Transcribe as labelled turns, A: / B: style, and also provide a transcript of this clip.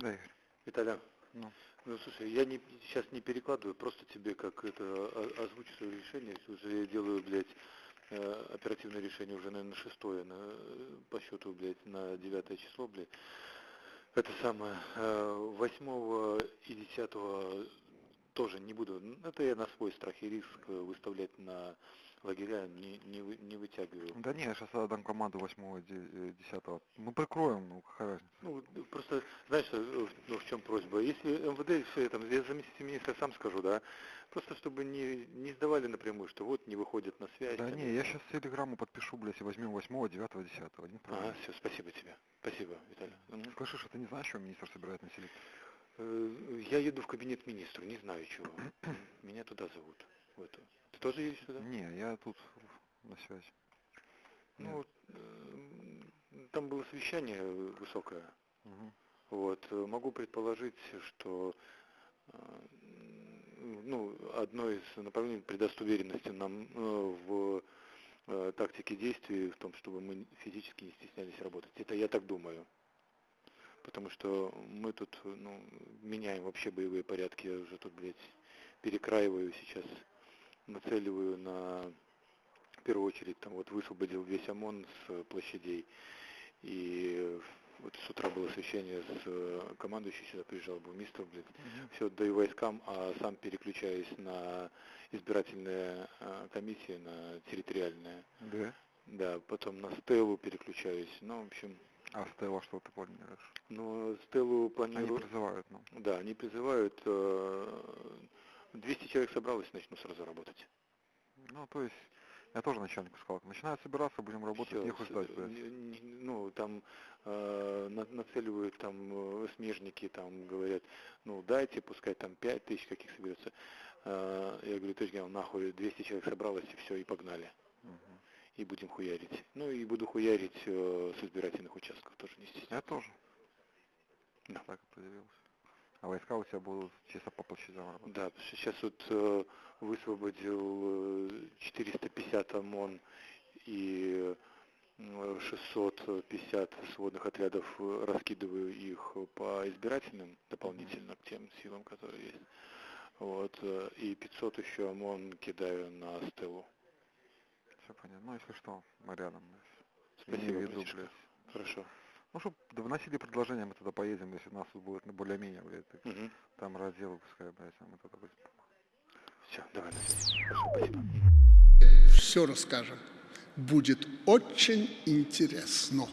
A: Да, Игорь. Виталя. Ну. ну, слушай, я не, сейчас не перекладываю, просто тебе как это а, озвучу свое решение, уже я делаю, блядь, э, оперативное решение уже, наверное, шестое на, по счету, блядь, на девятое число, блядь. Это самое, э, восьмого и 10 тоже не буду. Это я на свой страх и риск э, выставлять на лагеря не, не, вы- не вытягиваю.
B: Да не, я сейчас отдам команду 8 10 Мы прикроем, ну какая разница.
A: Ну, просто, знаешь, э, ну, в чем просьба? Если МВД все это, я заместитель министра сам скажу, да, просто чтобы не, не сдавали напрямую, что вот не выходят на связь.
B: Да
A: там,
B: не, я сейчас телеграмму подпишу, блядь, и возьмем 8 9 10 Один
A: Ага, все, спасибо тебе. Спасибо, Виталий.
B: Слышишь, а ты не знаешь, что министр собирает?
A: Э, Я еду в кабинет министра, не знаю чего. Меня туда зовут. В эту. Ты тоже едешь туда?
B: Не, я тут на связи.
A: Ну, вот, э, там было совещание высокое.
B: Мгм.
A: Вот, э, могу предположить, что э, ну, одно из направлений придаст уверенности нам э, в э, тактике действий, в том, чтобы мы физически не стеснялись работать. Это я так думаю. Потому что мы тут ну, меняем вообще боевые порядки. Я уже тут, блядь, перекраиваю сейчас, нацеливаю на в первую очередь там вот высвободил весь ОМОН с э, площадей. И вот с утра было совещание с э, командующий сюда приезжал, был мистер, блядь, все отдаю войскам, а сам переключаюсь на избирательные э, комиссии, на территориальные.
B: Да.
A: Да, потом на Стеллу переключаюсь. Ну, в общем,
B: А Стелла что ты планируешь?
A: ну, Стеллу
B: Они
A: планирую...
B: призывают, ну.
A: Да, они призывают... э, 200 человек собралось, начну сразу работать.
B: Ну, то есть, я тоже начальнику сказал, начинают собираться, будем работать, нехуй
A: с-
B: ждать,
A: э, Ну, там э, на- нацеливают там э, смежники, там говорят, ну дайте, пускай там 5 тысяч каких соберется. Э, я говорю, товарищ генерал, нахуй 200 человек собралось, и все, и погнали. И будем хуярить. Ну и буду хуярить э, с избирательных участков, тоже не стесняюсь.
B: Я тоже.
A: Да.
B: Так определился. А войска у тебя будут чисто по площадям работать.
A: Да, сейчас вот э, высвободил э, 450 ОМОН и э, 650 сводных отрядов, э, раскидываю их по избирательным дополнительно к тем силам, которые есть. Вот, э, и 500 еще ОМОН кидаю на стелу.
B: Ну, если что, мы рядом.
A: Спасибо,
B: виду, блядь.
A: Хорошо.
B: Ну, чтобы вносили предложения, мы туда поедем, если нас тут будет ну, более-менее, блядь. так
A: Угу.
B: Там разделы, пускай, блядь, а мы туда будем.
A: Все, давай на связи. Хорошо, спасибо.
C: все расскажем. Будет очень интересно.